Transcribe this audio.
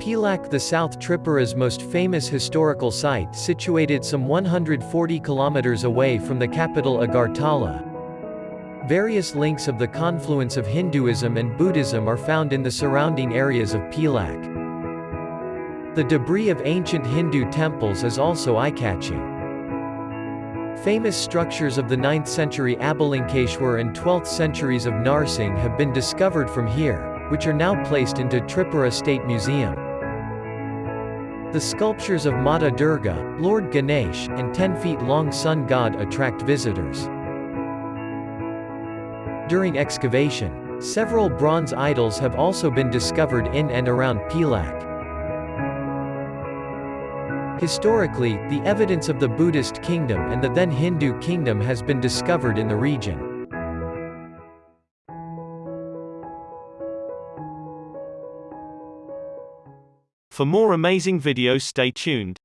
Pilak the South Tripura's most famous historical site situated some 140 kilometers away from the capital Agartala. Various links of the confluence of Hinduism and Buddhism are found in the surrounding areas of Pilak. The debris of ancient Hindu temples is also eye-catching. Famous structures of the 9th century Avalokiteshwar and 12th centuries of Narsingh have been discovered from here, which are now placed into Tripura State Museum. The sculptures of Mata Durga, Lord Ganesh, and 10 feet long sun god attract visitors. During excavation, several bronze idols have also been discovered in and around Pilak. Historically, the evidence of the Buddhist kingdom and the then Hindu kingdom has been discovered in the region. For more amazing videos stay tuned.